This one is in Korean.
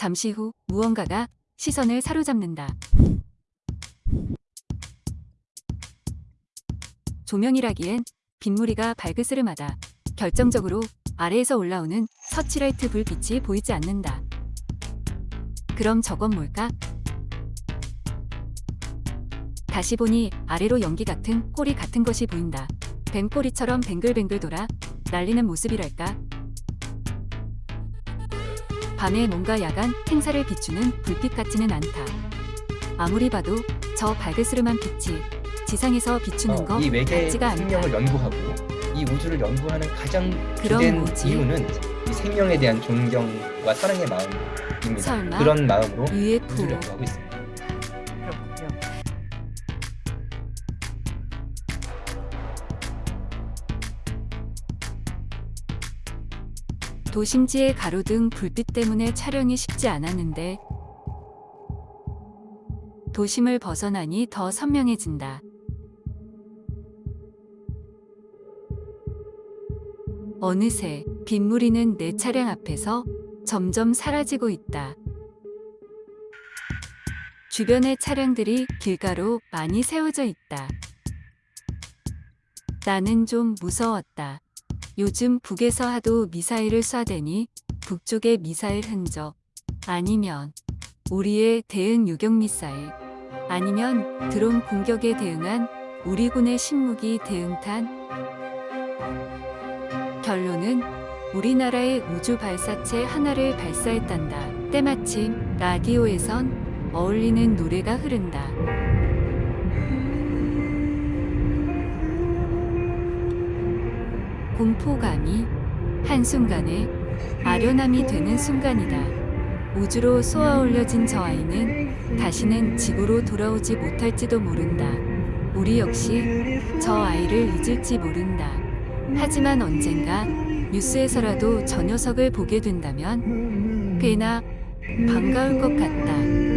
잠시 후 무언가가 시선을 사로잡는다. 조명이라기엔 빗무리가 발그스름하다. 결정적으로 아래에서 올라오는 서치라이트 불빛이 보이지 않는다. 그럼 저건 뭘까? 다시 보니 아래로 연기 같은 꼬리 같은 것이 보인다. 뱀꼬리처럼 뱅글뱅글 돌아 날리는 모습이랄까. 밤에 뭔가 야간 행사를 비추는 불빛 같지는 않다. 아무리 봐도 저 발그스름한 빛이 지상에서 비추는 거 어, 이 외계 같지가. 생명을 연구하고 이 우주를 연구하는 가장 주된? 이유는 이 생명에 대한 존경과 사랑의 마음입니다. 설마? 그런 마음으로 UFO 우주를 연구하고 있습니다. 도심지의 가로등 불빛 때문에 촬영이 쉽지 않았는데 도심을 벗어나니 더 선명해진다. 어느새 빗무리는 내 차량 앞에서 점점 사라지고 있다. 주변의 차량들이 길가로 많이 세워져 있다. 나는 좀 무서웠다. 요즘 북에서 하도 미사일을 쏴대니 북쪽의 미사일 흔적 아니면 우리의 대응 유격 미사일 아니면 드론 공격에 대응한 우리 군의 신무기 대응탄 결론은 우리나라의 우주 발사체 하나를 발사했단다. 때마침 라디오에선 어울리는 노래가 흐른다. 공포감이 한순간에 아련함이 되는 순간이다. 우주로 쏘아 올려진 저 아이는 다시는 지구로 돌아오지 못할지도 모른다. 우리 역시 저 아이를 잊을지 모른다. 하지만 언젠가 뉴스에서라도 저 녀석을 보게 된다면 꽤나 반가울 것 같다.